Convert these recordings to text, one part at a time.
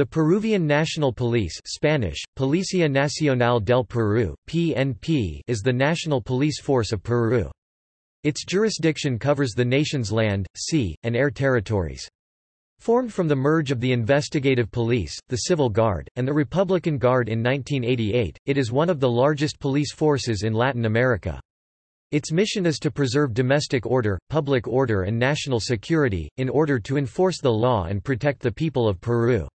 The Peruvian National Police Spanish, Policía Nacional del Perú, PNP is the national police force of Peru. Its jurisdiction covers the nation's land, sea, and air territories. Formed from the merge of the Investigative Police, the Civil Guard, and the Republican Guard in 1988, it is one of the largest police forces in Latin America. Its mission is to preserve domestic order, public order and national security, in order to enforce the law and protect the people of Peru.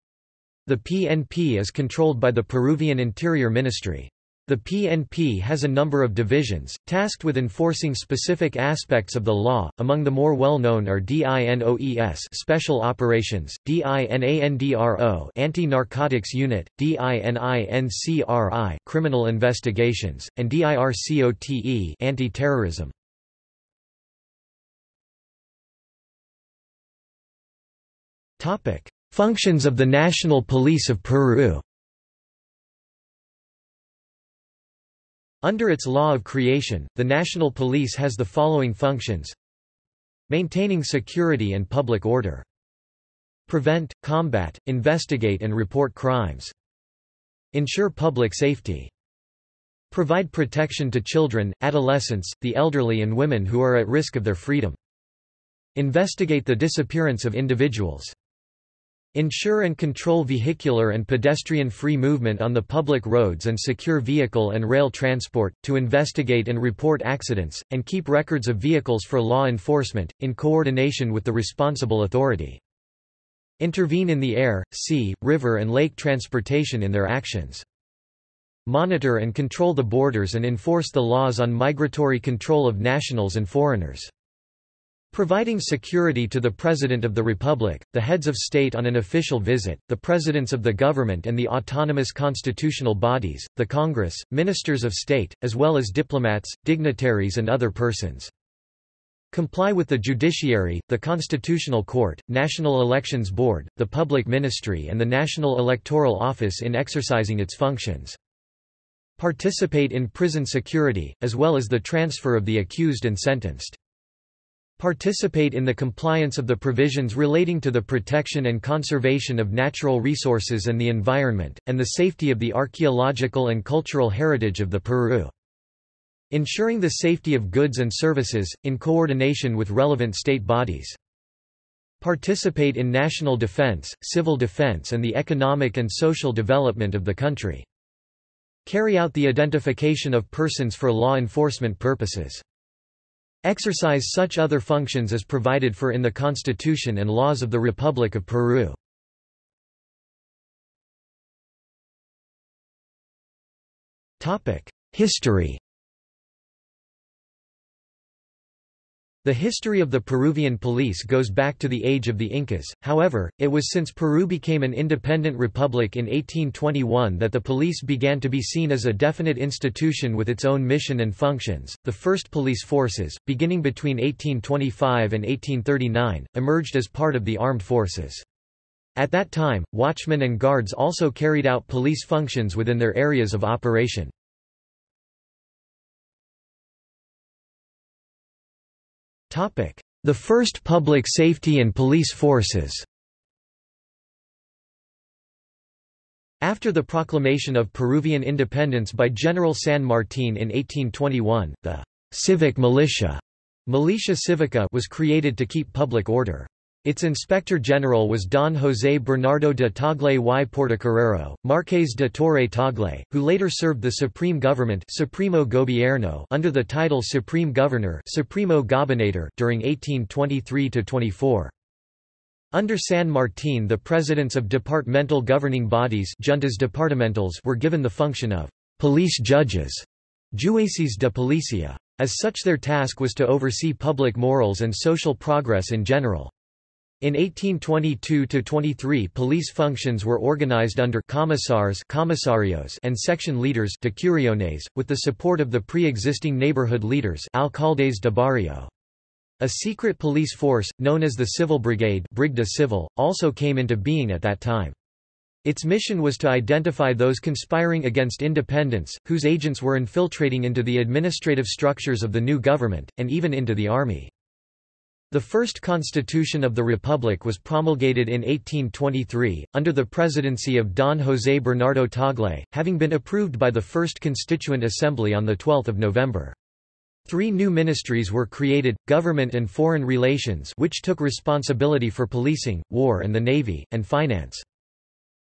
The PNP is controlled by the Peruvian Interior Ministry. The PNP has a number of divisions, tasked with enforcing specific aspects of the law, among the more well-known are DINOES Special Operations, DINANDRO Anti-Narcotics Unit, DININCRI Criminal Investigations, and DIRCOTE Anti-Terrorism. Topic: Functions of the National Police of Peru Under its law of creation, the National Police has the following functions Maintaining security and public order. Prevent, combat, investigate and report crimes. Ensure public safety. Provide protection to children, adolescents, the elderly and women who are at risk of their freedom. Investigate the disappearance of individuals. Ensure and control vehicular and pedestrian-free movement on the public roads and secure vehicle and rail transport, to investigate and report accidents, and keep records of vehicles for law enforcement, in coordination with the responsible authority. Intervene in the air, sea, river and lake transportation in their actions. Monitor and control the borders and enforce the laws on migratory control of nationals and foreigners. Providing security to the President of the Republic, the heads of state on an official visit, the presidents of the government and the autonomous constitutional bodies, the Congress, ministers of state, as well as diplomats, dignitaries and other persons. Comply with the judiciary, the Constitutional Court, National Elections Board, the Public Ministry and the National Electoral Office in exercising its functions. Participate in prison security, as well as the transfer of the accused and sentenced. Participate in the compliance of the provisions relating to the protection and conservation of natural resources and the environment, and the safety of the archaeological and cultural heritage of the Peru. Ensuring the safety of goods and services, in coordination with relevant state bodies. Participate in national defense, civil defense and the economic and social development of the country. Carry out the identification of persons for law enforcement purposes. Exercise such other functions as provided for in the Constitution and laws of the Republic of Peru. History The history of the Peruvian police goes back to the age of the Incas, however, it was since Peru became an independent republic in 1821 that the police began to be seen as a definite institution with its own mission and functions. The first police forces, beginning between 1825 and 1839, emerged as part of the armed forces. At that time, watchmen and guards also carried out police functions within their areas of operation. The first public safety and police forces After the proclamation of Peruvian independence by General San Martín in 1821, the «civic militia» Militia Civica was created to keep public order. Its inspector general was Don José Bernardo de Tagle y Portocarrero, Marqués de Torre Tagle, who later served the supreme government Supremo Gobierno under the title Supreme Governor Supremo Gobernador during 1823–24. Under San Martín the presidents of departmental governing bodies juntas departamentales were given the function of police judges jueces de policia. As such their task was to oversee public morals and social progress in general. In 1822–23 police functions were organized under commissars commissarios and section leaders decuriones, with the support of the pre-existing neighborhood leaders alcaldes de barrio. A secret police force, known as the Civil Brigade Brigada Civil, also came into being at that time. Its mission was to identify those conspiring against independence, whose agents were infiltrating into the administrative structures of the new government, and even into the army. The first constitution of the Republic was promulgated in 1823, under the presidency of Don José Bernardo Tagle, having been approved by the First Constituent Assembly on 12 November. Three new ministries were created, Government and Foreign Relations which took responsibility for policing, war and the navy, and finance.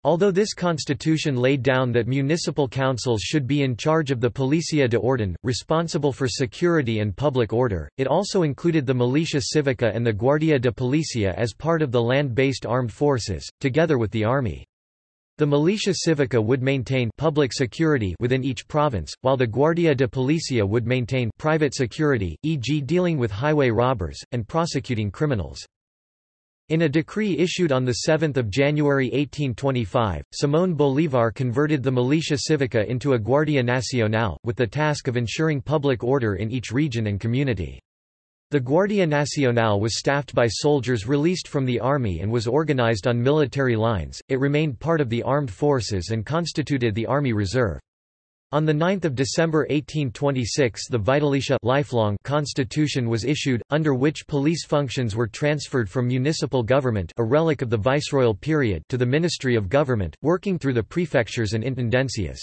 Although this constitution laid down that municipal councils should be in charge of the Policia de Orden, responsible for security and public order, it also included the Militia Civica and the Guardia de Policia as part of the land-based armed forces, together with the army. The Militia Civica would maintain public security within each province, while the Guardia de Policia would maintain private security, e.g. dealing with highway robbers, and prosecuting criminals. In a decree issued on 7 January 1825, Simón Bolívar converted the Militia Civica into a Guardia Nacional, with the task of ensuring public order in each region and community. The Guardia Nacional was staffed by soldiers released from the army and was organized on military lines, it remained part of the armed forces and constituted the Army Reserve. On 9 December 1826 the Vitalicia lifelong constitution was issued, under which police functions were transferred from municipal government a relic of the viceroyal period to the Ministry of Government, working through the prefectures and intendencias.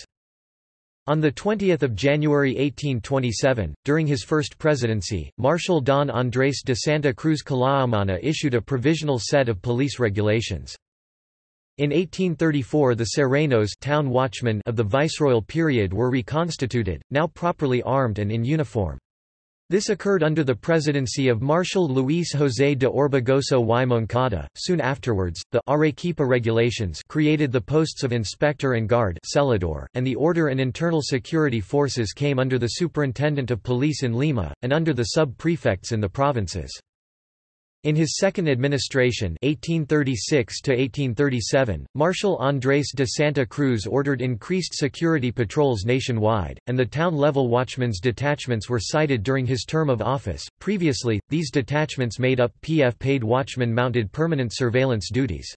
On 20 January 1827, during his first presidency, Marshal Don Andrés de Santa Cruz Calahumana issued a provisional set of police regulations. In 1834 the Serenos town watchmen of the viceroyal period were reconstituted, now properly armed and in uniform. This occurred under the presidency of Marshal Luis José de Orbegoso y Moncada. Soon afterwards, the Arequipa regulations created the posts of inspector and guard celador, and the order and internal security forces came under the superintendent of police in Lima, and under the sub-prefects in the provinces. In his second administration 1836 Marshal Andrés de Santa Cruz ordered increased security patrols nationwide, and the town-level watchmen's detachments were cited during his term of office. Previously, these detachments made up PF-paid watchmen mounted permanent surveillance duties.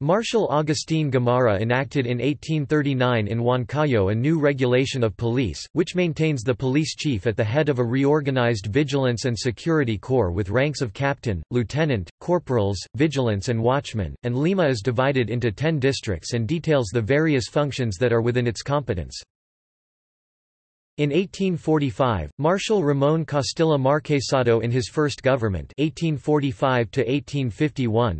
Marshal Agustín Gamarra enacted in 1839 in Huancayo a new regulation of police, which maintains the police chief at the head of a reorganized vigilance and security corps with ranks of captain, lieutenant, corporals, vigilance and watchmen, and Lima is divided into ten districts and details the various functions that are within its competence. In 1845, Marshal Ramón Castilla Marquesado in his first government 1845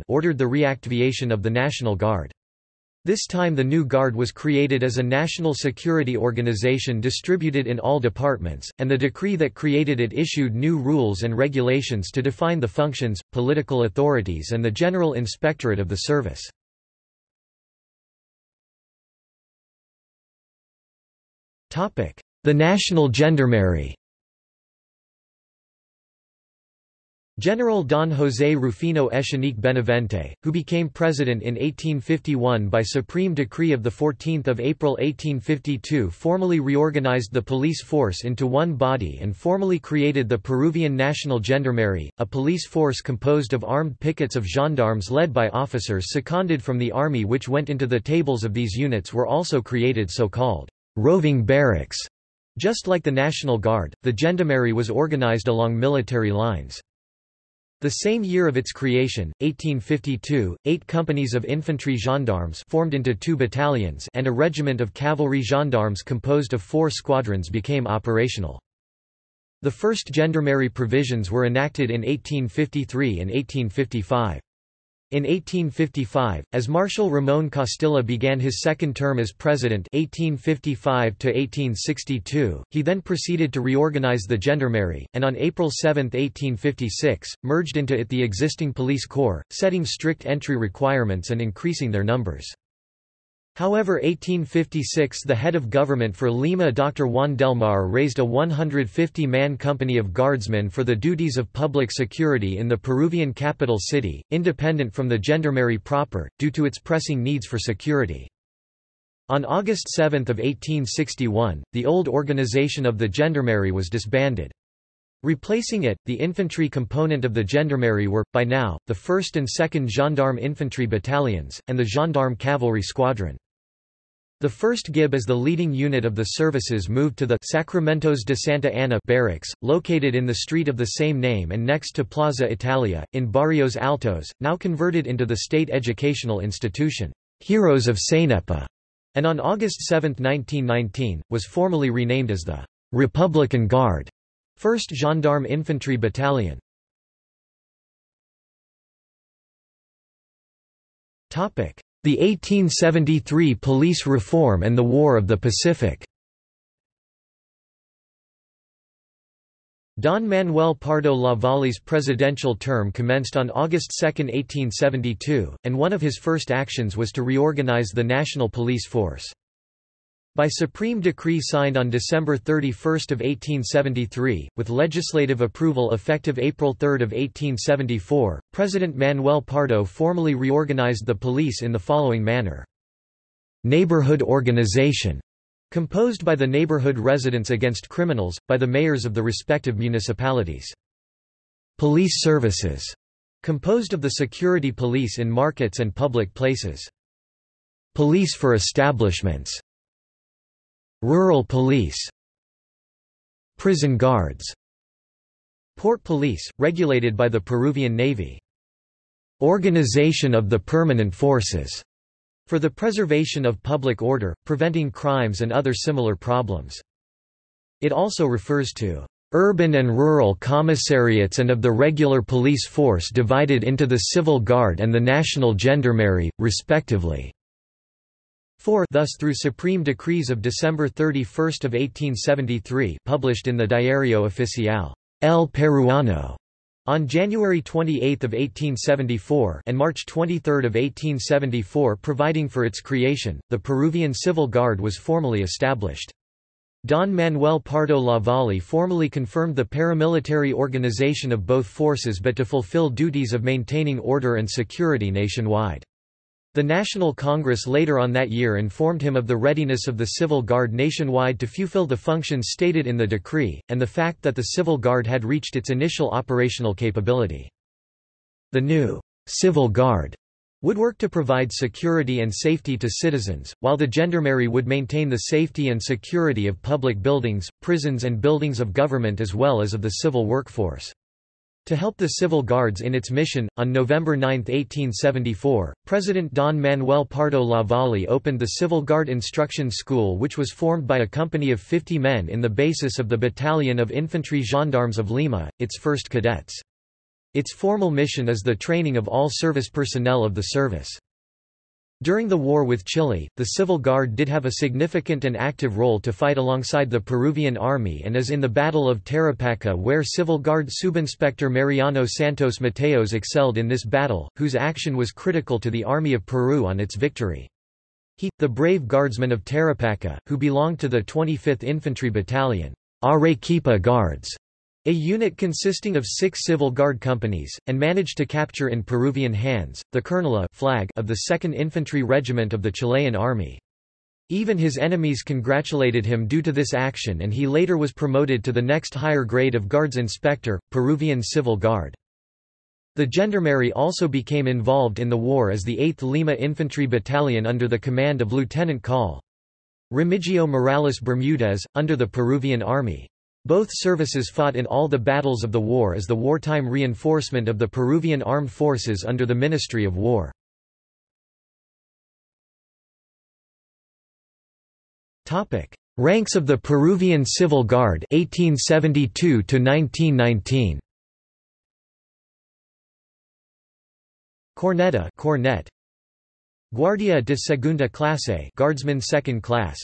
ordered the reactivation of the National Guard. This time the new Guard was created as a national security organization distributed in all departments, and the decree that created it issued new rules and regulations to define the functions, political authorities and the general inspectorate of the service. Topic: the National Gendarmerie. General Don José Rufino Echenique Benavente, who became president in 1851 by supreme decree of 14 April 1852 formally reorganized the police force into one body and formally created the Peruvian National Gendarmerie, a police force composed of armed pickets of gendarmes led by officers seconded from the army which went into the tables of these units were also created so-called roving barracks just like the National Guard, the Gendarmerie was organized along military lines. The same year of its creation, 1852, eight companies of infantry gendarmes formed into two battalions and a regiment of cavalry gendarmes composed of four squadrons became operational. The first gendarmerie provisions were enacted in 1853 and 1855. In 1855, as Marshal Ramón Castilla began his second term as president 1855 he then proceeded to reorganize the gendarmerie, and on April 7, 1856, merged into it the existing police corps, setting strict entry requirements and increasing their numbers. However 1856 the head of government for Lima Dr. Juan del Mar raised a 150-man company of guardsmen for the duties of public security in the Peruvian capital city, independent from the gendarmerie proper, due to its pressing needs for security. On August 7 of 1861, the old organization of the gendarmerie was disbanded. Replacing it, the infantry component of the gendarmerie were, by now, the 1st and 2nd Gendarme Infantry Battalions, and the Gendarme Cavalry Squadron. The 1st GIB as the leading unit of the services moved to the Sacramentos de Santa Ana barracks, located in the street of the same name and next to Plaza Italia, in Barrios Altos, now converted into the state educational institution, Heroes of Cenepa, and on August 7, 1919, was formally renamed as the Republican Guard, 1st Gendarme Infantry Battalion. Topic: the 1873 police reform and the War of the Pacific Don Manuel Pardo Lavalle's presidential term commenced on August 2, 1872, and one of his first actions was to reorganize the national police force. By supreme decree signed on December 31 of 1873, with legislative approval effective April 3 of 1874, President Manuel Pardo formally reorganized the police in the following manner. Neighborhood organization composed by the neighborhood residents against criminals, by the mayors of the respective municipalities. Police services composed of the security police in markets and public places. Police for establishments Rural police Prison guards Port police, regulated by the Peruvian Navy Organization of the permanent forces for the preservation of public order, preventing crimes and other similar problems. It also refers to urban and rural commissariats and of the regular police force divided into the Civil Guard and the National Gendarmerie, respectively. 4 thus through supreme decrees of December 31 of 1873 published in the Diario Oficial El Peruano on January 28 of 1874 and March 23 of 1874 providing for its creation, the Peruvian Civil Guard was formally established. Don Manuel Pardo Lavalle formally confirmed the paramilitary organization of both forces but to fulfill duties of maintaining order and security nationwide. The National Congress later on that year informed him of the readiness of the Civil Guard nationwide to fulfill the functions stated in the decree, and the fact that the Civil Guard had reached its initial operational capability. The new Civil Guard would work to provide security and safety to citizens, while the Gendarmerie would maintain the safety and security of public buildings, prisons and buildings of government as well as of the civil workforce. To help the Civil Guards in its mission, on November 9, 1874, President Don Manuel Pardo Lavalle opened the Civil Guard Instruction School which was formed by a company of 50 men in the basis of the Battalion of Infantry Gendarmes of Lima, its first cadets. Its formal mission is the training of all service personnel of the service. During the war with Chile, the Civil Guard did have a significant and active role to fight alongside the Peruvian army and as in the Battle of Tarapacá where Civil Guard Subinspector Mariano Santos Mateos excelled in this battle, whose action was critical to the Army of Peru on its victory. He, the brave guardsman of Tarapacá, who belonged to the 25th Infantry Battalion, Arequipa Guards, a unit consisting of six civil guard companies, and managed to capture in Peruvian hands, the Kernela flag of the 2nd Infantry Regiment of the Chilean Army. Even his enemies congratulated him due to this action and he later was promoted to the next higher grade of Guards Inspector, Peruvian Civil Guard. The Gendarmerie also became involved in the war as the 8th Lima Infantry Battalion under the command of Lieutenant Col. Remigio Morales Bermudez, under the Peruvian Army. Both services fought in all the battles of the war as the wartime reinforcement of the Peruvian armed forces under the Ministry of War. Ranks of the Peruvian Civil Guard 1872 to 1919 Corneta Cornet. Guardia de Segunda Clase Guardsman Second Class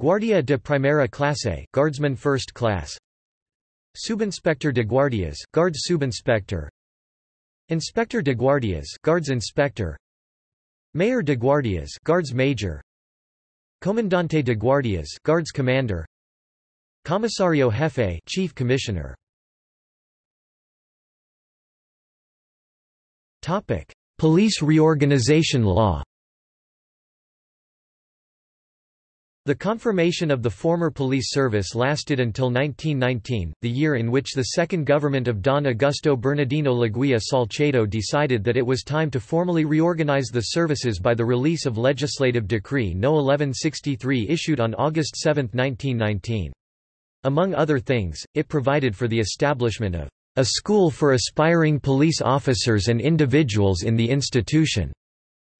Guardia de Primera Clase Guardsman First Class. Subinspector de Guardias Guards Subinspector. Inspector de Guardias Guards Inspector. Mayor de Guardias Guards Major. Comandante de Guardias Guards Commander. Comisario Jefe Chief Commissioner. Topic. Police reorganization law The confirmation of the former police service lasted until 1919, the year in which the second government of Don Augusto Bernardino Leguia Salcedo decided that it was time to formally reorganize the services by the release of Legislative Decree No. 1163 issued on August 7, 1919. Among other things, it provided for the establishment of a school for aspiring police officers and individuals in the institution.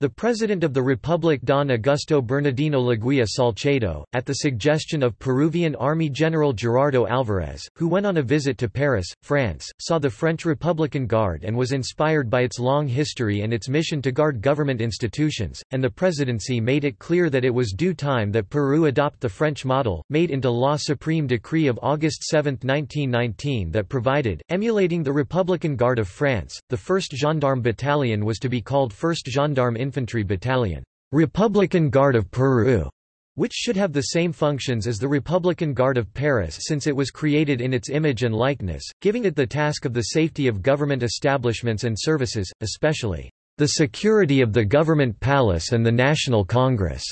The President of the Republic Don Augusto Bernardino Leguia Salcedo, at the suggestion of Peruvian Army General Gerardo Alvarez, who went on a visit to Paris, France, saw the French Republican Guard and was inspired by its long history and its mission to guard government institutions, and the presidency made it clear that it was due time that Peru adopt the French model, made into law Supreme Decree of August 7, 1919 that provided, emulating the Republican Guard of France, the 1st Gendarme Battalion was to be called 1st Gendarme Infantry Battalion, Republican Guard of Peru, which should have the same functions as the Republican Guard of Paris since it was created in its image and likeness, giving it the task of the safety of government establishments and services, especially the security of the government palace and the National Congress.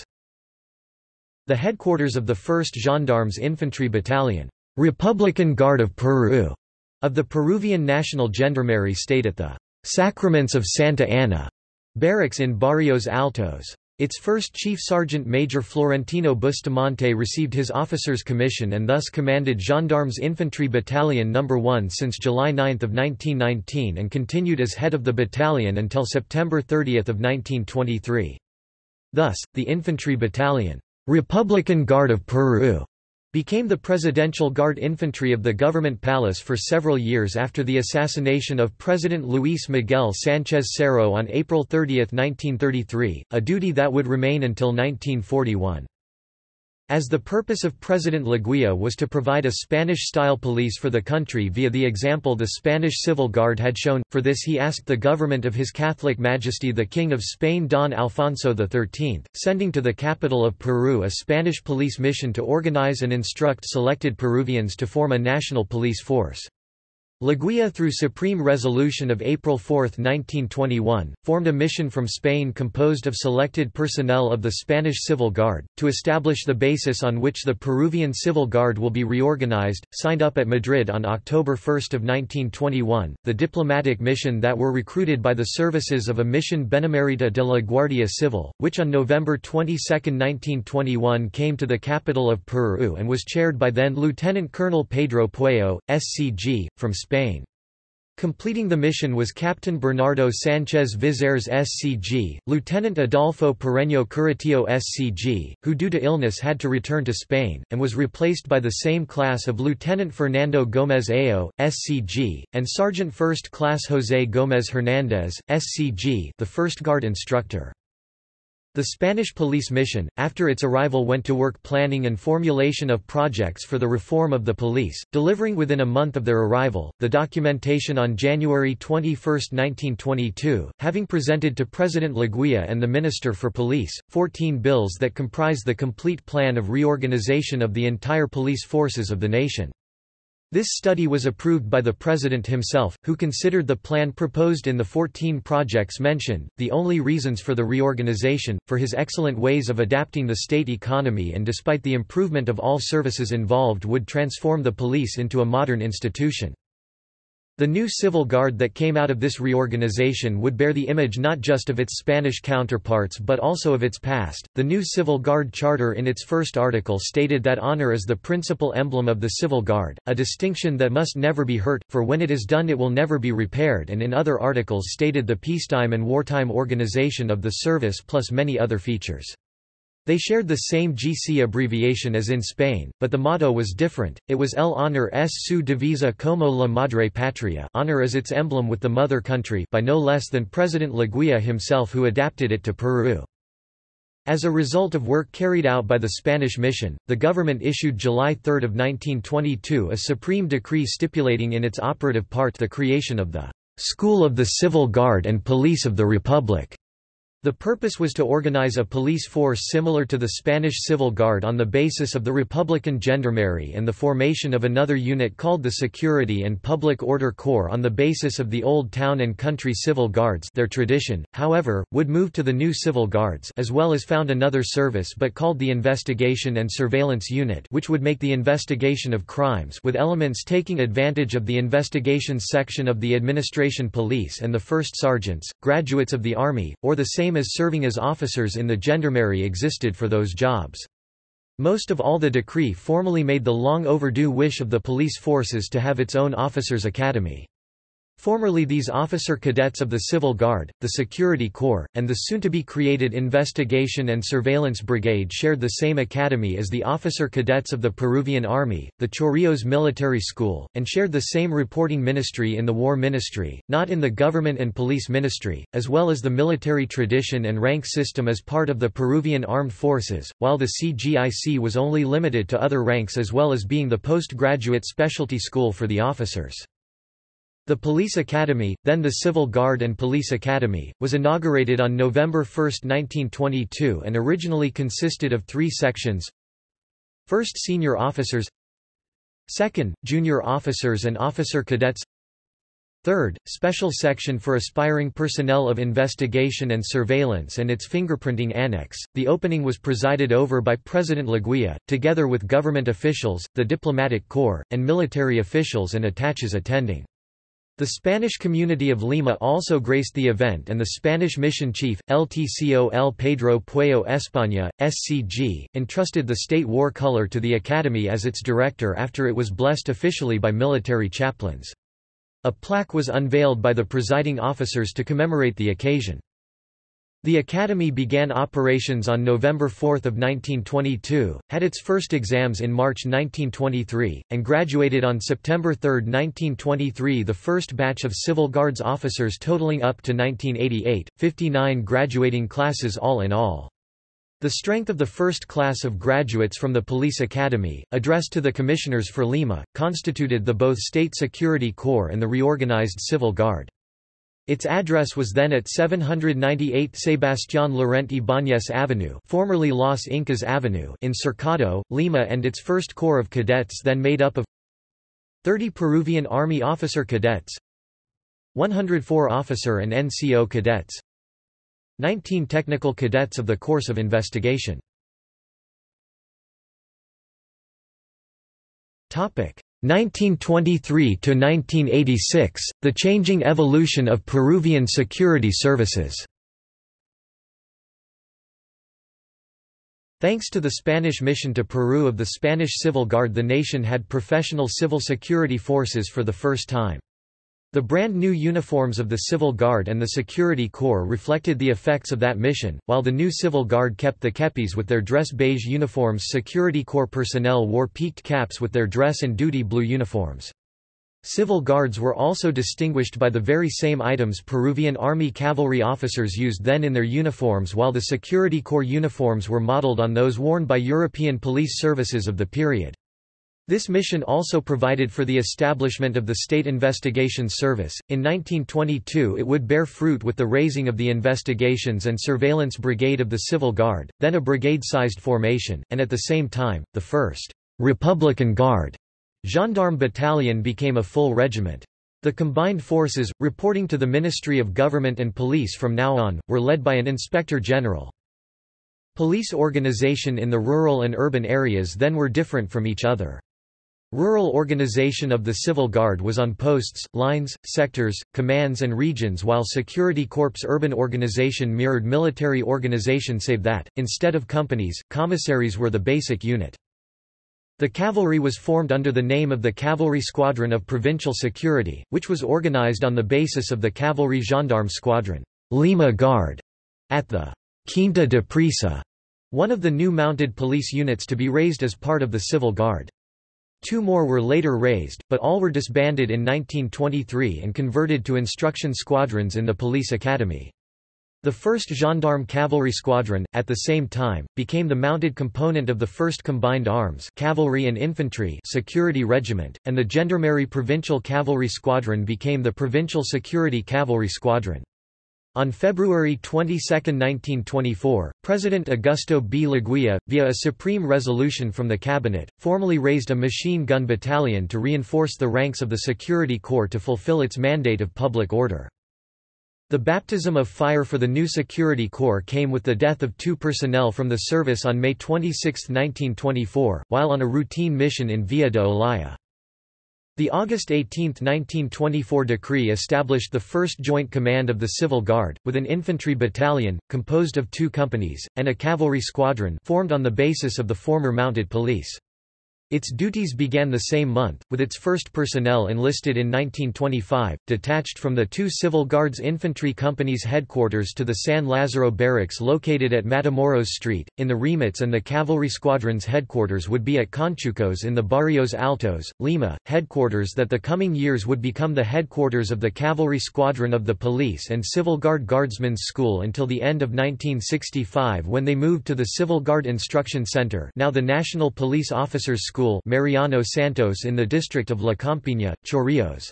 The headquarters of the 1st Gendarmes Infantry Battalion, Republican Guard of Peru, of the Peruvian National Gendarmerie stayed at the Sacraments of Santa Ana Barracks in Barrios Altos. Its first Chief Sergeant Major Florentino Bustamante received his officer's commission and thus commanded Gendarmes Infantry Battalion No. 1 since July 9 of 1919 and continued as head of the battalion until September 30 of 1923. Thus, the Infantry Battalion, Republican Guard of Peru, became the Presidential Guard Infantry of the Government Palace for several years after the assassination of President Luis Miguel Sánchez Cerro on April 30, 1933, a duty that would remain until 1941. As the purpose of President Leguia was to provide a Spanish-style police for the country via the example the Spanish Civil Guard had shown, for this he asked the government of His Catholic Majesty the King of Spain Don Alfonso XIII, sending to the capital of Peru a Spanish police mission to organize and instruct selected Peruvians to form a national police force. Leguia through Supreme Resolution of April 4, 1921, formed a mission from Spain composed of selected personnel of the Spanish Civil Guard, to establish the basis on which the Peruvian Civil Guard will be reorganized, signed up at Madrid on October 1 of 1921, the diplomatic mission that were recruited by the services of a mission Benemerita de la Guardia Civil, which on November 22, 1921 came to the capital of Peru and was chaired by then Lieutenant Colonel Pedro Pueyo, SCG, from Spain. Spain. Completing the mission was Captain Bernardo Sánchez Vizeres SCG, Lieutenant Adolfo Pereño Curitió SCG, who due to illness had to return to Spain, and was replaced by the same class of Lieutenant Fernando Gómez Ayo, SCG, and Sergeant First Class José Gómez Hernández, SCG the first guard instructor. The Spanish police mission, after its arrival went to work planning and formulation of projects for the reform of the police, delivering within a month of their arrival, the documentation on January 21, 1922, having presented to President Leguia and the Minister for Police, 14 bills that comprise the complete plan of reorganization of the entire police forces of the nation. This study was approved by the President himself, who considered the plan proposed in the 14 projects mentioned, the only reasons for the reorganization, for his excellent ways of adapting the state economy and despite the improvement of all services involved would transform the police into a modern institution. The new civil guard that came out of this reorganization would bear the image not just of its Spanish counterparts but also of its past. The new civil guard charter in its first article stated that honor is the principal emblem of the civil guard, a distinction that must never be hurt, for when it is done it will never be repaired and in other articles stated the peacetime and wartime organization of the service plus many other features. They shared the same GC abbreviation as in Spain, but the motto was different, it was El honor es su divisa como la madre patria honor is its emblem with the mother country by no less than President Leguia himself who adapted it to Peru. As a result of work carried out by the Spanish mission, the government issued July 3 of 1922 a supreme decree stipulating in its operative part the creation of the School of the Civil Guard and Police of the Republic. The purpose was to organize a police force similar to the Spanish Civil Guard on the basis of the Republican Gendarmerie and the formation of another unit called the Security and Public Order Corps on the basis of the Old Town and Country Civil Guards their tradition, however, would move to the new Civil Guards as well as found another service but called the Investigation and Surveillance Unit which would make the investigation of crimes with elements taking advantage of the investigations section of the Administration Police and the First Sergeants, graduates of the Army, or the same same as serving as officers in the gendarmerie existed for those jobs. Most of all the decree formally made the long overdue wish of the police forces to have its own officers' academy. Formerly these officer cadets of the Civil Guard, the Security Corps, and the soon-to-be-created Investigation and Surveillance Brigade shared the same academy as the officer cadets of the Peruvian Army, the Chorrillos Military School, and shared the same reporting ministry in the War Ministry, not in the Government and Police Ministry, as well as the military tradition and rank system as part of the Peruvian Armed Forces, while the CGIC was only limited to other ranks as well as being the postgraduate specialty school for the officers. The Police Academy, then the Civil Guard and Police Academy, was inaugurated on November 1, 1922 and originally consisted of three sections First Senior Officers Second, Junior Officers and Officer Cadets Third, Special Section for Aspiring Personnel of Investigation and Surveillance and its fingerprinting annex. The opening was presided over by President Leguia, together with government officials, the diplomatic corps, and military officials and attaches attending. The Spanish community of Lima also graced the event and the Spanish mission chief, LTCO El Pedro Pueyo España, SCG, entrusted the state war color to the academy as its director after it was blessed officially by military chaplains. A plaque was unveiled by the presiding officers to commemorate the occasion. The Academy began operations on November 4, 1922, had its first exams in March 1923, and graduated on September 3, 1923 the first batch of Civil Guards officers totaling up to 1988, 59 graduating classes all in all. The strength of the first class of graduates from the Police Academy, addressed to the Commissioners for Lima, constituted the both State Security Corps and the reorganized Civil Guard. Its address was then at 798 Sebastián Lorente Ibáñez Avenue formerly Los Incas Avenue in Cercado, Lima and its first corps of cadets then made up of 30 Peruvian Army officer cadets 104 officer and NCO cadets 19 technical cadets of the course of investigation 1923–1986, the changing evolution of Peruvian security services Thanks to the Spanish mission to Peru of the Spanish Civil Guard the nation had professional civil security forces for the first time. The brand new uniforms of the Civil Guard and the Security Corps reflected the effects of that mission, while the new Civil Guard kept the kepis with their dress beige uniforms Security Corps personnel wore peaked caps with their dress and duty blue uniforms. Civil Guards were also distinguished by the very same items Peruvian Army cavalry officers used then in their uniforms while the Security Corps uniforms were modeled on those worn by European police services of the period. This mission also provided for the establishment of the State Investigations Service. In 1922, it would bear fruit with the raising of the Investigations and Surveillance Brigade of the Civil Guard, then a brigade sized formation, and at the same time, the 1st Republican Guard Gendarme Battalion became a full regiment. The combined forces, reporting to the Ministry of Government and Police from now on, were led by an Inspector General. Police organization in the rural and urban areas then were different from each other. Rural organization of the Civil Guard was on posts, lines, sectors, commands and regions while Security Corps urban organization mirrored military organization save that, instead of companies, commissaries were the basic unit. The cavalry was formed under the name of the Cavalry Squadron of Provincial Security, which was organized on the basis of the Cavalry Gendarme Squadron Lima Guard, at the Quinta de Presa, one of the new mounted police units to be raised as part of the Civil Guard. Two more were later raised, but all were disbanded in 1923 and converted to instruction squadrons in the police academy. The 1st Gendarme Cavalry Squadron, at the same time, became the mounted component of the 1st Combined Arms Cavalry and Infantry Security Regiment, and the Gendarmerie Provincial Cavalry Squadron became the Provincial Security Cavalry Squadron. On February 22, 1924, President Augusto B. Leguia, via a supreme resolution from the cabinet, formally raised a machine gun battalion to reinforce the ranks of the Security Corps to fulfill its mandate of public order. The baptism of fire for the new Security Corps came with the death of two personnel from the service on May 26, 1924, while on a routine mission in Villa de Olaya. The August 18, 1924 decree established the first joint command of the Civil Guard, with an infantry battalion, composed of two companies, and a cavalry squadron formed on the basis of the former mounted police. Its duties began the same month, with its first personnel enlisted in 1925, detached from the two Civil Guards infantry companies' headquarters to the San Lazaro barracks located at Matamoros Street, in the remits and the cavalry squadron's headquarters would be at Conchucos in the Barrios Altos, Lima, headquarters that the coming years would become the headquarters of the cavalry squadron of the police and Civil Guard Guardsmen's School until the end of 1965 when they moved to the Civil Guard Instruction Center now the National Police Officers School School Mariano Santos in the district of La Campiña, Chorrillos.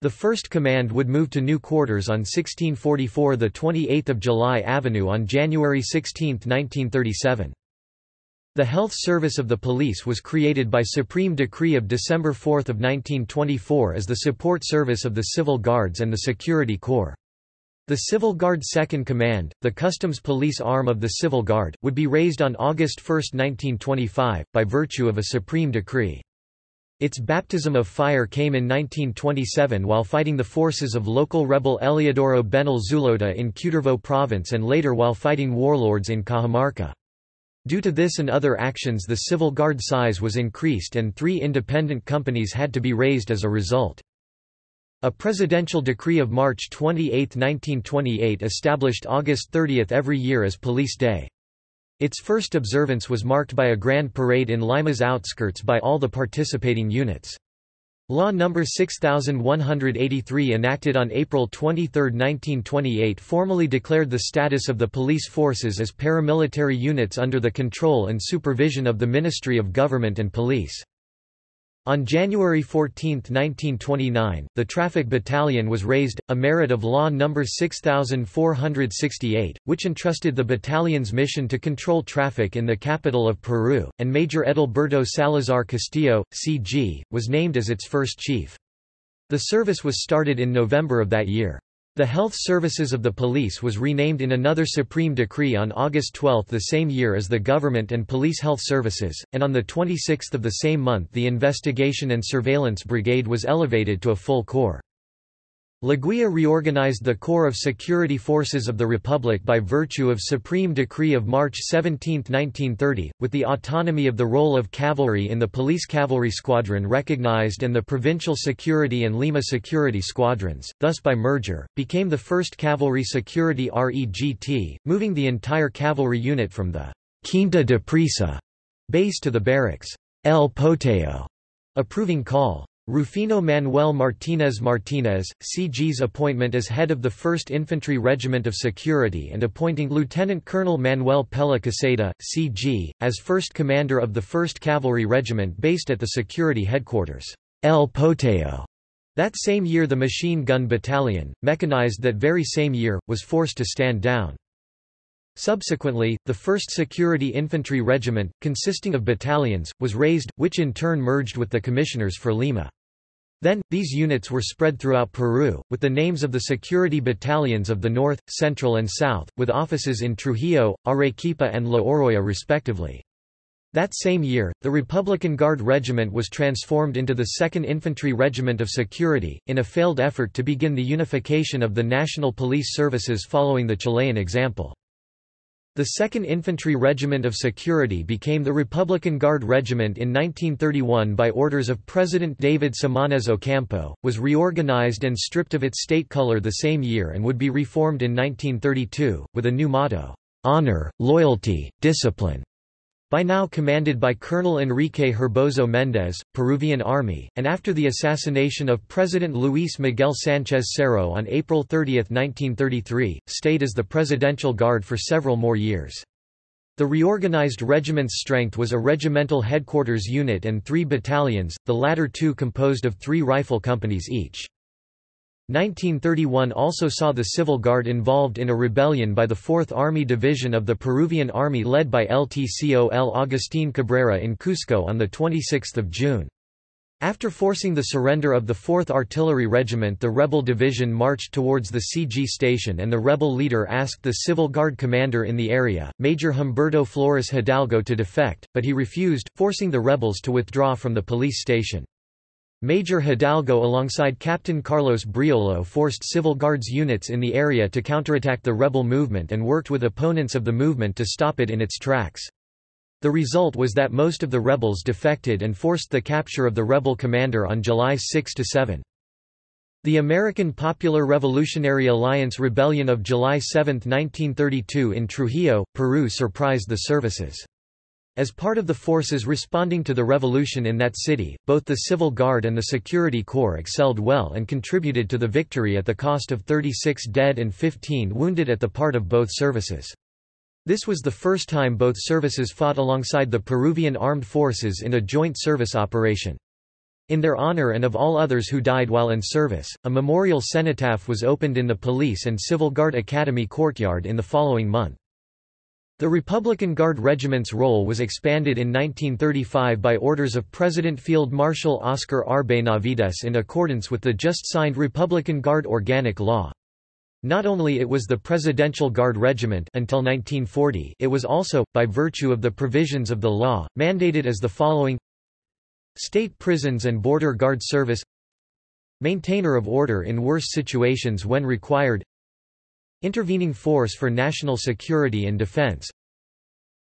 The 1st Command would move to new quarters on 1644 the 28th of July Avenue on January 16, 1937. The Health Service of the Police was created by Supreme Decree of December 4, 1924 as the support service of the Civil Guards and the Security Corps. The Civil Guard Second Command, the Customs Police arm of the Civil Guard, would be raised on August 1, 1925, by virtue of a supreme decree. Its baptism of fire came in 1927 while fighting the forces of local rebel Eliodoro Benel Zulota in Cutervo province and later while fighting warlords in Cajamarca. Due to this and other actions the Civil Guard size was increased and three independent companies had to be raised as a result. A presidential decree of March 28, 1928 established August 30 every year as Police Day. Its first observance was marked by a grand parade in Lima's outskirts by all the participating units. Law No. 6183 enacted on April 23, 1928 formally declared the status of the police forces as paramilitary units under the control and supervision of the Ministry of Government and Police. On January 14, 1929, the Traffic Battalion was raised, a merit of Law No. 6468, which entrusted the battalion's mission to control traffic in the capital of Peru, and Major Edilberto Salazar Castillo, C.G., was named as its first chief. The service was started in November of that year. The Health Services of the Police was renamed in another Supreme Decree on August 12 the same year as the Government and Police Health Services, and on the 26 of the same month the Investigation and Surveillance Brigade was elevated to a full corps. Leguia reorganized the Corps of Security Forces of the Republic by virtue of Supreme Decree of March 17, 1930, with the autonomy of the role of cavalry in the Police Cavalry Squadron recognized and the Provincial Security and Lima Security Squadrons, thus by merger, became the first Cavalry Security REGT, moving the entire cavalry unit from the Quinta de Presa base to the barracks El Potao, approving call. Rufino Manuel Martínez Martínez, CG's appointment as head of the 1st Infantry Regiment of Security and appointing Lieutenant Colonel Manuel Pella Caseta, CG, as first commander of the 1st Cavalry Regiment based at the security headquarters, El Potao. That same year the Machine Gun Battalion, mechanized that very same year, was forced to stand down. Subsequently, the 1st Security Infantry Regiment, consisting of battalions, was raised, which in turn merged with the commissioners for Lima. Then, these units were spread throughout Peru, with the names of the security battalions of the North, Central and South, with offices in Trujillo, Arequipa and La Oroya respectively. That same year, the Republican Guard Regiment was transformed into the 2nd Infantry Regiment of Security, in a failed effort to begin the unification of the national police services following the Chilean example. The 2nd Infantry Regiment of Security became the Republican Guard Regiment in 1931 by orders of President David Samanez Ocampo, was reorganized and stripped of its state color the same year and would be reformed in 1932, with a new motto, "'Honor, Loyalty, Discipline' by now commanded by Colonel Enrique Herboso Méndez, Peruvian Army, and after the assassination of President Luis Miguel Sánchez Cerro on April 30, 1933, stayed as the Presidential Guard for several more years. The reorganized regiment's strength was a regimental headquarters unit and three battalions, the latter two composed of three rifle companies each. 1931 also saw the Civil Guard involved in a rebellion by the 4th Army Division of the Peruvian Army led by LTCOL Agustín Cabrera in Cusco on 26 June. After forcing the surrender of the 4th Artillery Regiment the rebel division marched towards the CG station and the rebel leader asked the Civil Guard commander in the area, Major Humberto Flores Hidalgo to defect, but he refused, forcing the rebels to withdraw from the police station. Major Hidalgo alongside Captain Carlos Briolo forced Civil Guards units in the area to counterattack the rebel movement and worked with opponents of the movement to stop it in its tracks. The result was that most of the rebels defected and forced the capture of the rebel commander on July 6–7. The American Popular Revolutionary Alliance Rebellion of July 7, 1932 in Trujillo, Peru surprised the services. As part of the forces responding to the revolution in that city, both the Civil Guard and the Security Corps excelled well and contributed to the victory at the cost of 36 dead and 15 wounded at the part of both services. This was the first time both services fought alongside the Peruvian armed forces in a joint service operation. In their honor and of all others who died while in service, a memorial cenotaph was opened in the Police and Civil Guard Academy courtyard in the following month. The Republican Guard Regiment's role was expanded in 1935 by orders of President Field Marshal Oscar R. Benavides in accordance with the just-signed Republican Guard Organic Law. Not only it was the Presidential Guard Regiment until 1940 it was also, by virtue of the provisions of the law, mandated as the following State prisons and border guard service Maintainer of order in worse situations when required Intervening force for national security and defense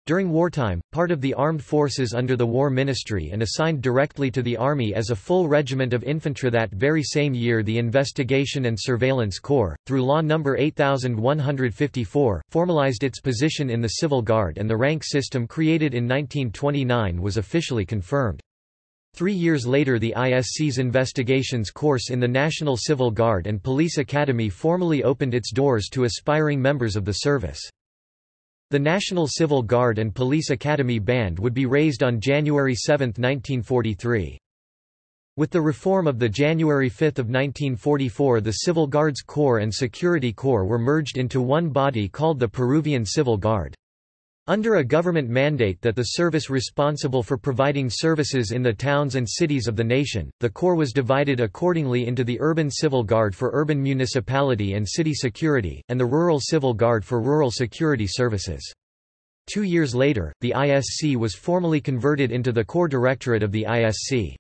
during wartime, part of the armed forces under the War Ministry and assigned directly to the Army as a full regiment of infantry that very same year the Investigation and Surveillance Corps, through Law No. 8154, formalized its position in the Civil Guard and the rank system created in 1929 was officially confirmed. Three years later the ISC's investigations course in the National Civil Guard and Police Academy formally opened its doors to aspiring members of the service. The National Civil Guard and Police Academy Band would be raised on January 7, 1943. With the reform of the January 5 of 1944 the Civil Guards Corps and Security Corps were merged into one body called the Peruvian Civil Guard. Under a government mandate that the service responsible for providing services in the towns and cities of the nation, the Corps was divided accordingly into the Urban Civil Guard for urban municipality and city security, and the Rural Civil Guard for rural security services. Two years later, the ISC was formally converted into the Corps Directorate of the ISC.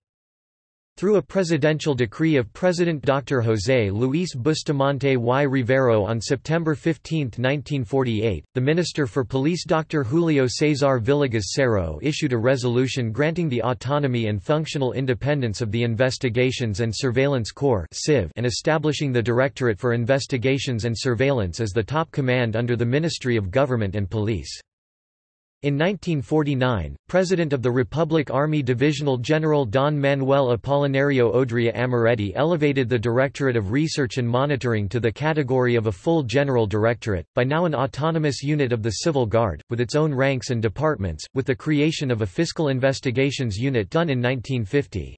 Through a presidential decree of President Dr. José Luis Bustamante y Rivero on September 15, 1948, the Minister for Police Dr. Julio César Villegas Cerro issued a resolution granting the autonomy and functional independence of the Investigations and Surveillance Corps and establishing the Directorate for Investigations and Surveillance as the top command under the Ministry of Government and Police. In 1949, President of the Republic Army Divisional General Don Manuel Apolinario Odria Amoretti elevated the Directorate of Research and Monitoring to the category of a full general directorate, by now an autonomous unit of the Civil Guard, with its own ranks and departments, with the creation of a Fiscal Investigations Unit done in 1950.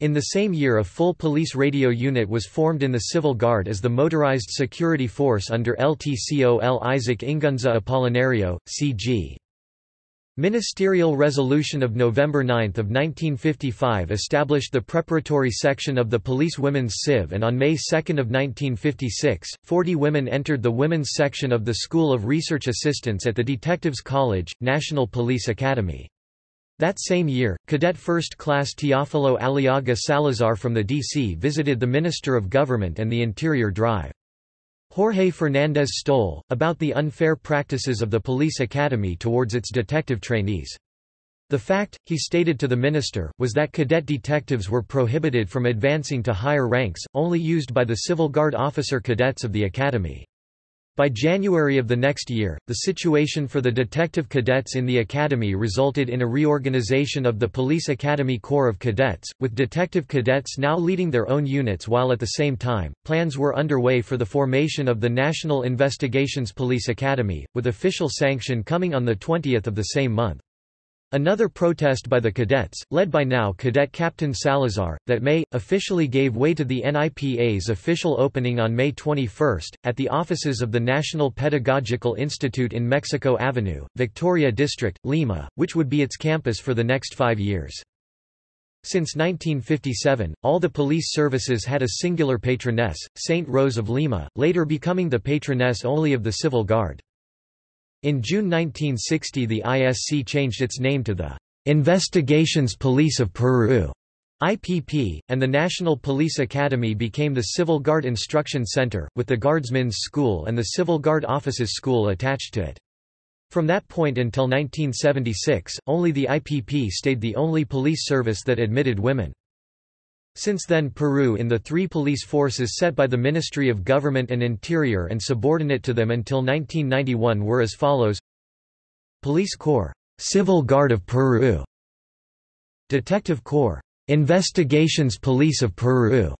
In the same year a full police radio unit was formed in the Civil Guard as the Motorized Security Force under LTCOL Isaac Ingunza Apolinario, C.G. Ministerial Resolution of November 9 of 1955 established the preparatory section of the Police Women's Civ and on May 2 of 1956, 40 women entered the women's section of the School of Research Assistants at the Detectives College, National Police Academy. That same year, Cadet First Class Teófilo Aliaga Salazar from the D.C. visited the Minister of Government and the Interior Drive. Jorge Fernández Stoll, about the unfair practices of the police academy towards its detective trainees. The fact, he stated to the minister, was that cadet detectives were prohibited from advancing to higher ranks, only used by the Civil Guard officer cadets of the academy. By January of the next year, the situation for the detective cadets in the academy resulted in a reorganization of the Police Academy Corps of Cadets, with detective cadets now leading their own units while at the same time, plans were underway for the formation of the National Investigations Police Academy, with official sanction coming on the 20th of the same month. Another protest by the cadets, led by now Cadet Captain Salazar, that May, officially gave way to the NIPA's official opening on May 21, at the offices of the National Pedagogical Institute in Mexico Avenue, Victoria District, Lima, which would be its campus for the next five years. Since 1957, all the police services had a singular patroness, Saint Rose of Lima, later becoming the patroness only of the Civil Guard. In June 1960 the ISC changed its name to the Investigations Police of Peru IPP, and the National Police Academy became the Civil Guard Instruction Center, with the Guardsmen's School and the Civil Guard Officers School attached to it. From that point until 1976, only the IPP stayed the only police service that admitted women. Since then Peru in the three police forces set by the Ministry of Government and Interior and subordinate to them until 1991 were as follows. Police Corps, Civil Guard of Peru. Detective Corps, Investigations Police of Peru.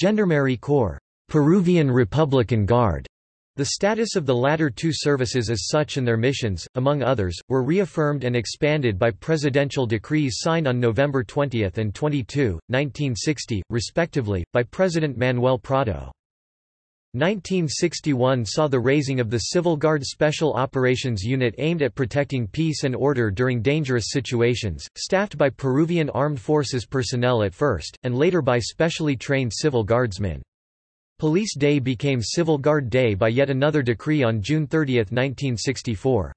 Gendarmerie Corps, Peruvian Republican Guard the status of the latter two services as such and their missions, among others, were reaffirmed and expanded by presidential decrees signed on November 20 and 22, 1960, respectively, by President Manuel Prado. 1961 saw the raising of the Civil Guard Special Operations Unit aimed at protecting peace and order during dangerous situations, staffed by Peruvian Armed Forces personnel at first, and later by specially trained civil guardsmen. Police Day became Civil Guard Day by yet another decree on June 30, 1964.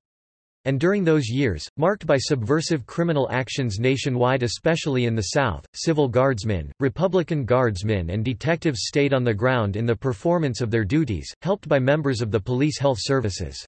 And during those years, marked by subversive criminal actions nationwide especially in the South, civil guardsmen, Republican guardsmen and detectives stayed on the ground in the performance of their duties, helped by members of the police health services.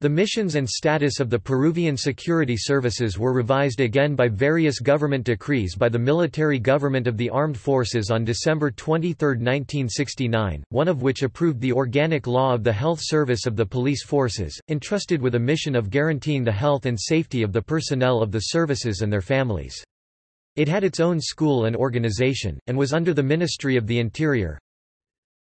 The missions and status of the Peruvian security services were revised again by various government decrees by the military government of the armed forces on December 23, 1969, one of which approved the organic law of the health service of the police forces, entrusted with a mission of guaranteeing the health and safety of the personnel of the services and their families. It had its own school and organization, and was under the Ministry of the Interior,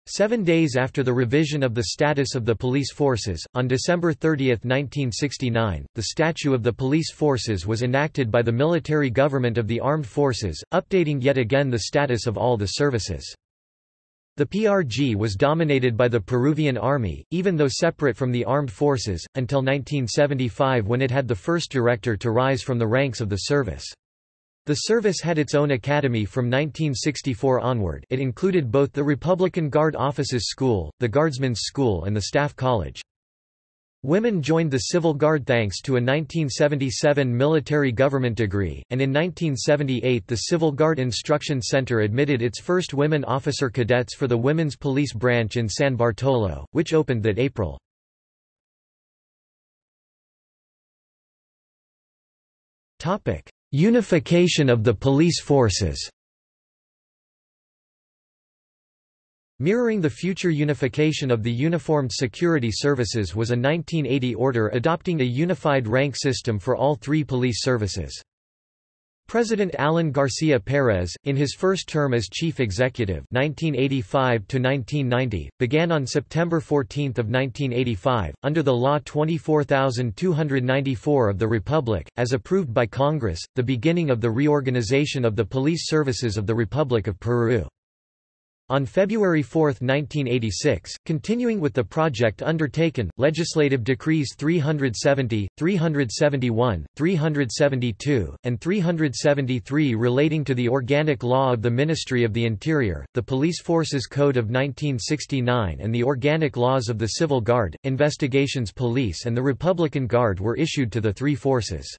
Seven days after the revision of the status of the police forces, on December 30, 1969, the Statute of the Police Forces was enacted by the military government of the armed forces, updating yet again the status of all the services. The PRG was dominated by the Peruvian army, even though separate from the armed forces, until 1975 when it had the first director to rise from the ranks of the service. The service had its own academy from 1964 onward it included both the Republican Guard Officers School, the Guardsmen's School and the Staff College. Women joined the Civil Guard thanks to a 1977 military government degree, and in 1978 the Civil Guard Instruction Center admitted its first women officer cadets for the Women's Police Branch in San Bartolo, which opened that April. Unification of the police forces Mirroring the future unification of the uniformed security services was a 1980 order adopting a unified rank system for all three police services. President Alan Garcia Perez, in his first term as chief executive 1985 began on September 14 of 1985, under the Law 24294 of the Republic, as approved by Congress, the beginning of the reorganization of the police services of the Republic of Peru. On February 4, 1986, continuing with the project undertaken, legislative decrees 370, 371, 372, and 373 relating to the organic law of the Ministry of the Interior, the Police Forces Code of 1969 and the organic laws of the Civil Guard, Investigations Police and the Republican Guard were issued to the three forces.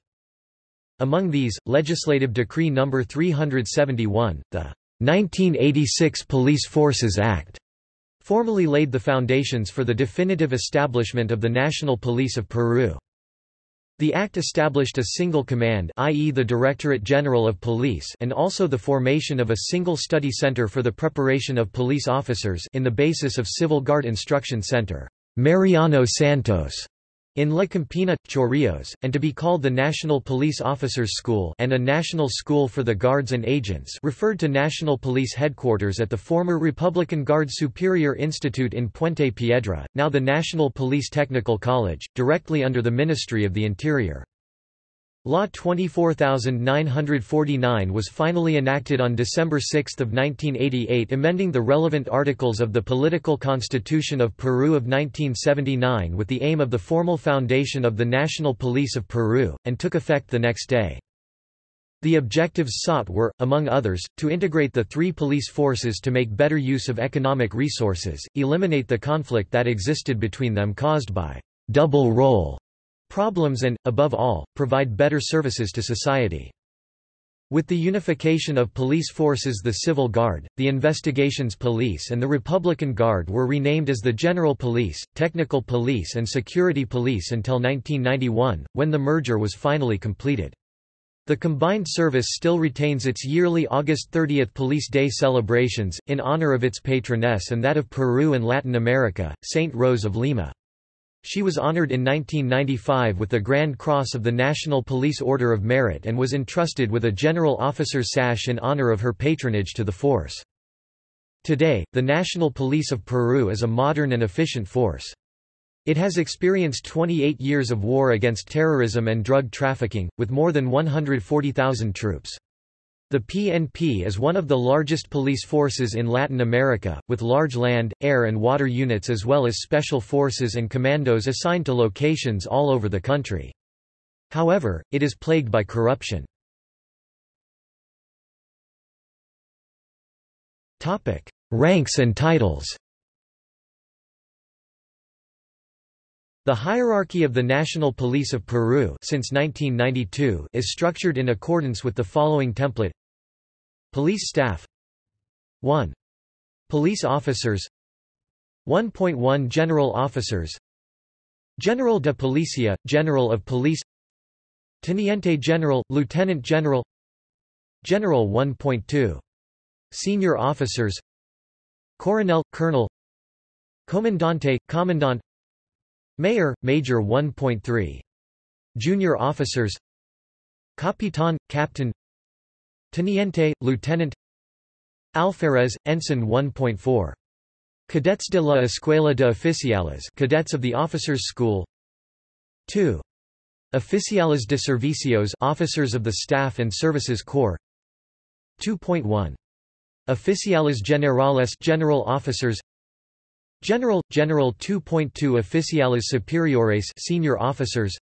Among these, Legislative Decree No. 371, the 1986 Police Forces Act formally laid the foundations for the definitive establishment of the National Police of Peru. The act established a single command i.e. the Directorate General of Police and also the formation of a single study center for the preparation of police officers in the basis of Civil Guard Instruction Center, Mariano Santos, in La Campina, Chorrillos, and to be called the National Police Officers School and a National School for the Guards and Agents referred to National Police Headquarters at the former Republican Guard Superior Institute in Puente Piedra, now the National Police Technical College, directly under the Ministry of the Interior. Law 24949 was finally enacted on December 6, 1988 amending the relevant articles of the Political Constitution of Peru of 1979 with the aim of the formal foundation of the National Police of Peru, and took effect the next day. The objectives sought were, among others, to integrate the three police forces to make better use of economic resources, eliminate the conflict that existed between them caused by double role problems and, above all, provide better services to society. With the unification of police forces the Civil Guard, the Investigations Police and the Republican Guard were renamed as the General Police, Technical Police and Security Police until 1991, when the merger was finally completed. The combined service still retains its yearly August 30 Police Day celebrations, in honor of its patroness and that of Peru and Latin America, Saint Rose of Lima. She was honored in 1995 with the Grand Cross of the National Police Order of Merit and was entrusted with a General Officer's sash in honor of her patronage to the force. Today, the National Police of Peru is a modern and efficient force. It has experienced 28 years of war against terrorism and drug trafficking, with more than 140,000 troops. The PNP is one of the largest police forces in Latin America, with large land, air and water units as well as special forces and commandos assigned to locations all over the country. However, it is plagued by corruption. Ranks and titles The hierarchy of the National Police of Peru since 1992 is structured in accordance with the following template. Police staff. 1. Police officers. 1.1 General officers. General de Policia, General of Police. Teniente General, Lieutenant General. General 1.2. Senior officers. Coronel, Colonel. Comandante, Commandant Mayor, Major 1.3. Junior officers Capitan, Captain Teniente, Lieutenant Alferez, Ensign 1.4. Cadets de la Escuela de Oficiales Cadets of the Officers' School 2. Oficiales de Servicios Officers of the Staff and Services Corps 2.1. Oficiales Generales General Officers General General 2.2 Oficiales Superiores Senior Officers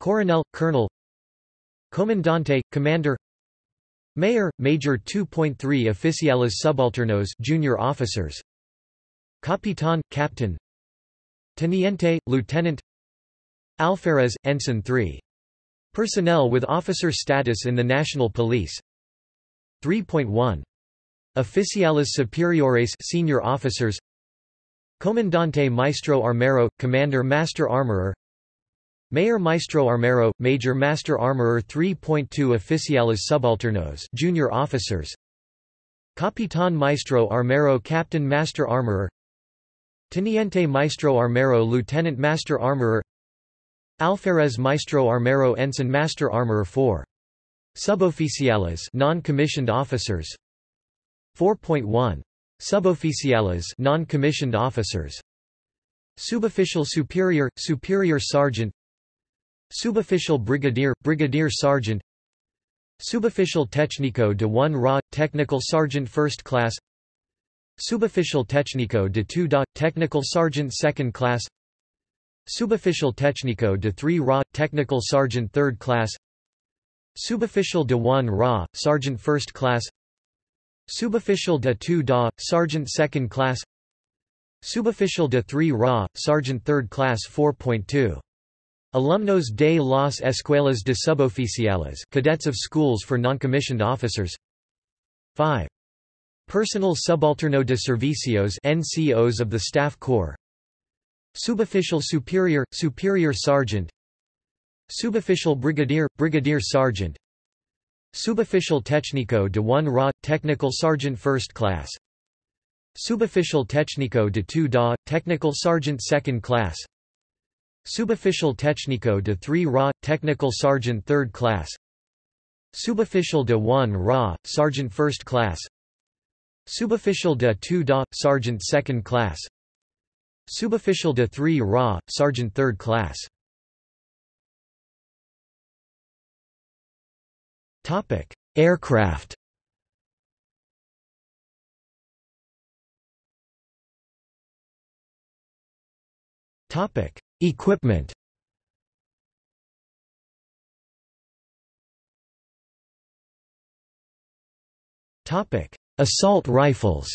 Coronel Colonel Comandante Commander Mayor Major 2.3 Oficiales Subalternos Junior Officers Capitan Captain Teniente Lieutenant Alferez Ensign 3 Personnel with officer status in the National Police 3.1 Oficiales Superiores Senior Officers Comandante Maestro Armero, Commander Master Armorer. Mayor Maestro Armero, Major Master Armorer 3.2 Oficiales Subalternos Junior Officers. Capitán Maestro Armero Captain Master Armorer. Teniente Maestro Armero Lieutenant Master Armorer. Alferez Maestro Armero Ensign Master Armorer 4. Suboficiales non-commissioned officers. 4.1 Suboficiales non-commissioned officers. Subofficial superior, superior sergeant. Subofficial brigadier, brigadier sergeant. Subofficial técnico de 1 RA, technical sergeant first class. Subofficial técnico de 2 DA, technical sergeant second class. Subofficial técnico de 3 RA, technical sergeant third class. Subofficial de 1 RA, sergeant first class Subofficial de 2 DA, Sergeant 2nd class. Subofficial de 3 RA, Sergeant 3rd class 4.2. Alumnos de las Escuelas de Suboficiales cadets of schools for noncommissioned officers. 5. Personal Subalterno de Servicios NCOs of the Staff Corps. Subofficial Superior, Superior Sergeant. Subofficial Brigadier, Brigadier Sergeant Subofficial Técnico de 1 RA, Technical Sergeant First Class. Subofficial Técnico de 2 DA, Technical Sergeant Second Class. Subofficial Técnico de 3 RA, Technical Sergeant Third Class. Subofficial de 1 RA, Sergeant First Class. Subofficial de 2 DA, Sergeant Second Class. Subofficial de 3 RA, Sergeant Third Class Topic: Aircraft. Topic: Equipment. Topic: Assault rifles.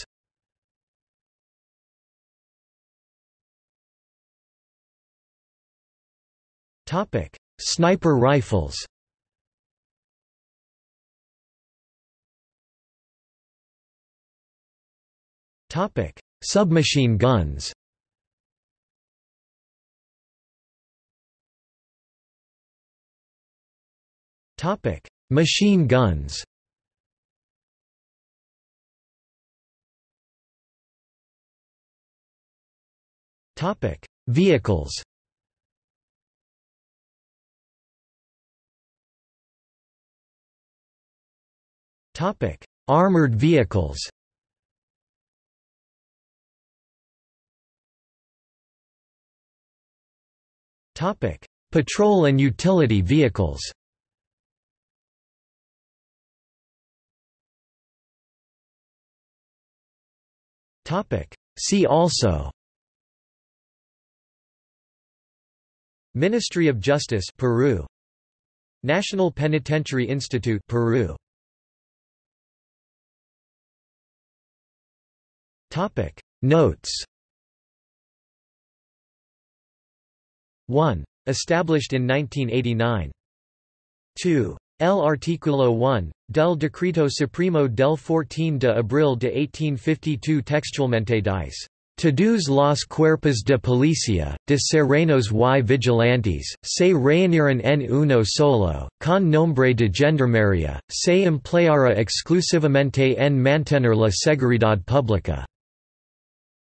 Topic: Sniper rifles. Topic: Submachine guns. Topic: Machine guns. Topic: Vehicles. Topic: Armored vehicles. Patrol and utility vehicles. See also. Ministry of Justice Peru. National Penitentiary Institute Peru. Topic. Notes 1. Established in 1989. 2. El Artículo 1, del Decreto Supremo del 14 de Abril de 1852 Textualmente dice. Todos los cuerpos de policía, de serenos y vigilantes, se reuniran en uno solo, con nombre de gendarmería, se empleará exclusivamente en mantener la seguridad pública.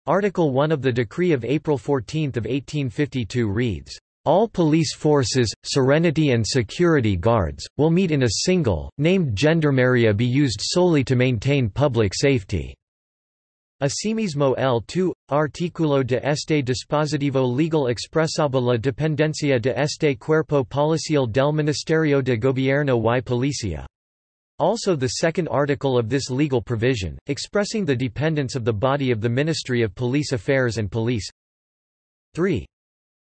Article 1 of the Decree of April 14 of 1852 reads, all police forces, serenity and security guards, will meet in a single, named gendarmeria be used solely to maintain public safety. Asimismo el 2, artículo de este dispositivo legal expresaba la dependencia de este cuerpo policial del Ministerio de Gobierno y Policía. Also the second article of this legal provision, expressing the dependence of the body of the Ministry of Police Affairs and Police 3.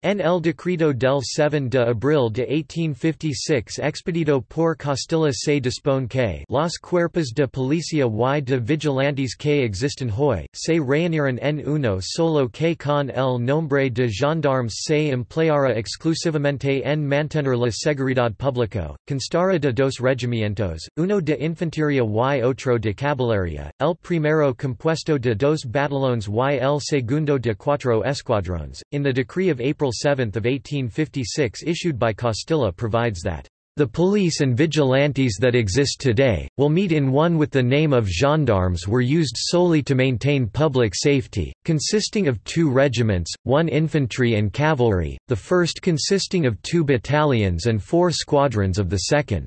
En el decreto del 7 de abril de 1856 expedito por Castilla se dispone que los cuerpos de policía y de vigilantes que existen hoy, se reunirán en uno solo que con el nombre de gendarmes se empleará exclusivamente en mantener la seguridad pública, constará de dos regimientos, uno de infantería y otro de caballería, el primero compuesto de dos batallones y el segundo de cuatro escuadrones. In the decree of April 7 of 1856 issued by Castilla provides that the police and vigilantes that exist today, will meet in one with the name of gendarmes were used solely to maintain public safety, consisting of two regiments, one infantry and cavalry, the first consisting of two battalions and four squadrons of the second.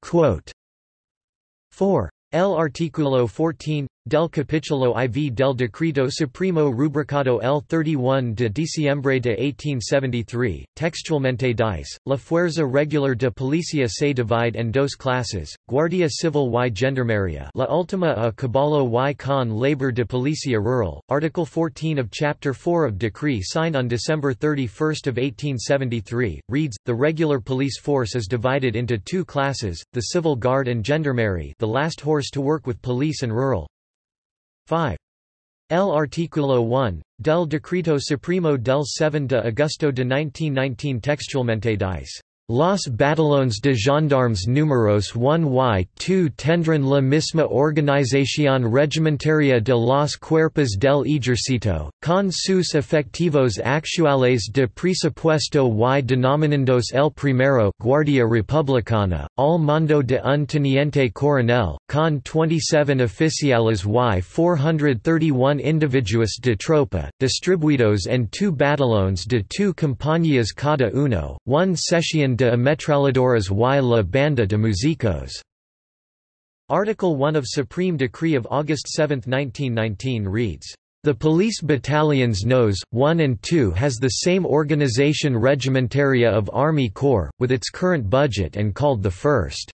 Quote 4. El artículo 14 del capítulo IV del Decreto Supremo rubricado el 31 de diciembre de 1873, textualmente dice, la fuerza regular de policía se divide en dos clases, Guardia Civil y Gendarmería. La última a caballo y con labor de policía rural, Article 14 of Chapter 4 of Decree signed on December 31 of 1873, reads, the regular police force is divided into two classes, the Civil Guard and Gendarmerie the last horse to work with police and rural, 5. El artículo 1, del Decreto Supremo del 7 de agosto de 1919 textualmente dice Los batallones de gendarmes números 1 y 2 tendrán la misma organización regimentaria de los cuerpos del ejército, con sus efectivos actuales de presupuesto y denominandos el primero Guardia Republicana, al mando de un teniente coronel, con 27 oficiales y 431 individuos de tropa, distribuidos en two batallones de two compañías cada uno, one sesión de Ametralladoras y la Banda de Músicos. Article 1 of Supreme Decree of August 7, 1919 reads, the police battalions Nos. 1 and 2 has the same organization regimentaria of Army Corps, with its current budget and called the 1st.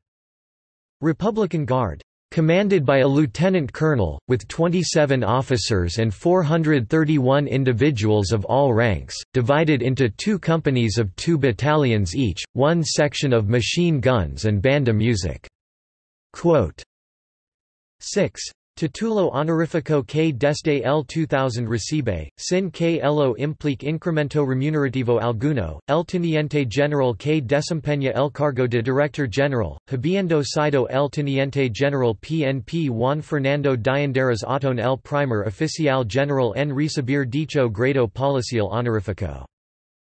Republican Guard commanded by a lieutenant colonel, with 27 officers and 431 individuals of all ranks, divided into two companies of two battalions each, one section of machine guns and banda music. Quote 6. Titulo honorifico que desde el 2000 recibe, sin que ello implique incremento remunerativo alguno, el teniente general que desempeña el cargo de director general, habiendo sido el teniente general PNP Juan Fernando Dianderas Otón el primer oficial general en recibir dicho grado policial honorifico.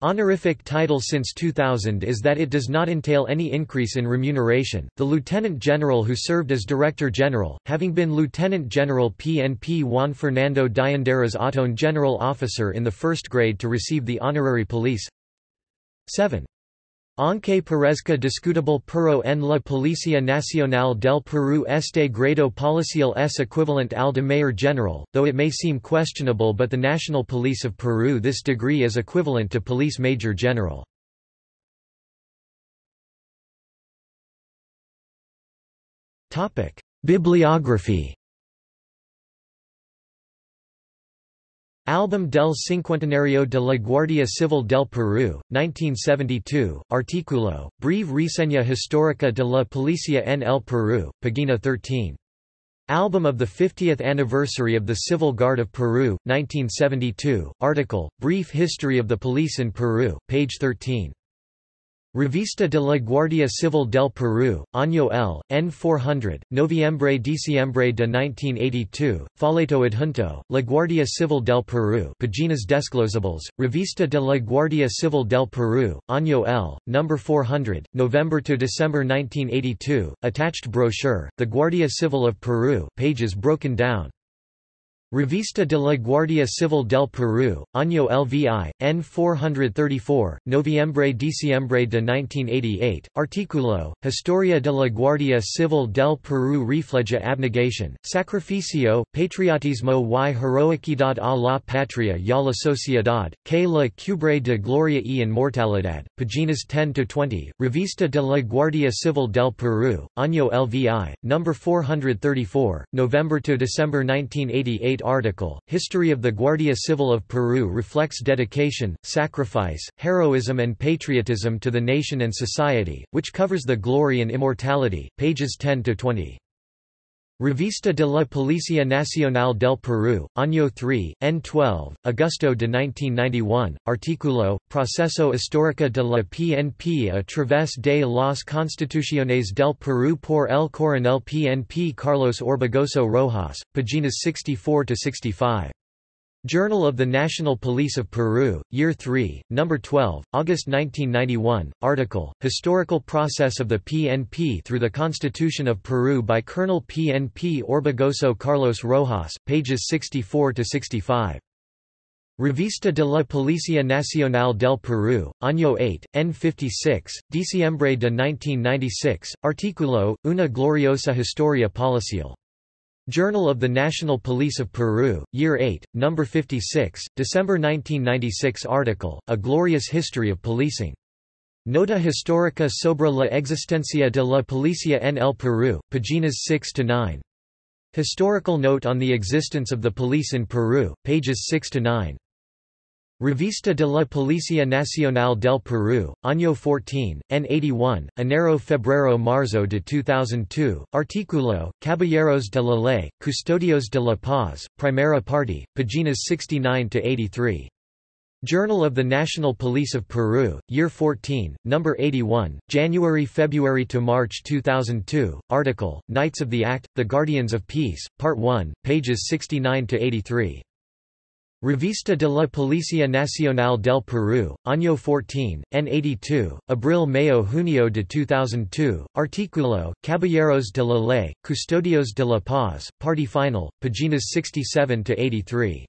Honorific title since 2000 is that it does not entail any increase in remuneration. The Lieutenant General who served as Director General, having been Lieutenant General PNP Juan Fernando Dianderas Otón General Officer in the first grade to receive the honorary police 7. Aunque parezca discutible pero en la Policía Nacional del Perú este grado policial es equivalent al de Mayor General, though it may seem questionable but the National Police of Peru this degree is equivalent to Police Major General. Bibliography Album del Cincuentenario de la Guardia Civil del Perú, 1972, artículo, Breve reseña histórica de la Policía en el Perú, pagina 13. Album of the 50th Anniversary of the Civil Guard of Peru, 1972, article, Brief History of the Police in Peru, page 13. Revista de la Guardia Civil del Perú, Año L, N 400, Noviembre-Diciembre de 1982, Folleto adjunto, La Guardia Civil del Perú Paginas Desglosables, Revista de la Guardia Civil del Perú, Año L, No. 400, November to December 1982, attached brochure, The Guardia Civil of Peru pages broken down. Revista de la Guardia Civil del Perú, Año LVI, N 434, Noviembre-Diciembre de 1988, Articulo, Historia de la Guardia Civil del Perú Refleja abnegación, Sacrificio, Patriotismo y Heroicidad a la Patria y a la Sociedad, que la cubre de Gloria y Inmortalidad, Páginas 10-20, Revista de la Guardia Civil del Perú, Año LVI, No. 434, November-December 1988 Article, History of the Guardia Civil of Peru reflects dedication, sacrifice, heroism and patriotism to the nation and society, which covers the glory and immortality, pages 10 to 20. Revista de la Policía Nacional del Perú, Año 3, N12, Augusto de 1991, artículo, Proceso Histórico de la PNP a través de las Constituciones del Perú por el coronel PNP Carlos Orbegoso Rojas, páginas 64–65. Journal of the National Police of Peru, Year 3, No. 12, August 1991, article, Historical Process of the PNP through the Constitution of Peru by Colonel PNP Orbegoso Carlos Rojas, pages 64–65. Revista de la Policía Nacional del Perú, Año 8, N56, Diciembre de 1996, artículo, Una gloriosa historia policial. Journal of the National Police of Peru, Year 8, No. 56, December 1996 article, A Glorious History of Policing. Nota Histórica sobre la existencia de la Policía en el Perú, paginas 6–9. Historical note on the existence of the police in Peru, pages 6–9. Revista de la Policía Nacional del Perú, Año 14, N81, Enero-Febrero-Marzo de 2002, artículo, Caballeros de la Ley, Custodios de la Paz, Primera Parte, páginas 69–83. Journal of the National Police of Peru, Year 14, Number 81, January-February to March 2002, article, Knights of the Act, The Guardians of Peace, Part 1, pages 69–83. Revista de la Policía Nacional del Perú, Año 14, N82, Abril-Mayo-Junio de 2002, artículo, Caballeros de la Ley, Custodios de la Paz, Party Final, páginas 67–83.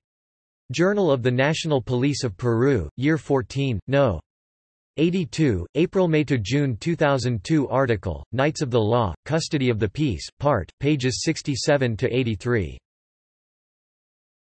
Journal of the National Police of Peru, Year 14, No. 82, April-May to June 2002 article, Knights of the Law, Custody of the Peace, Part, pages 67–83.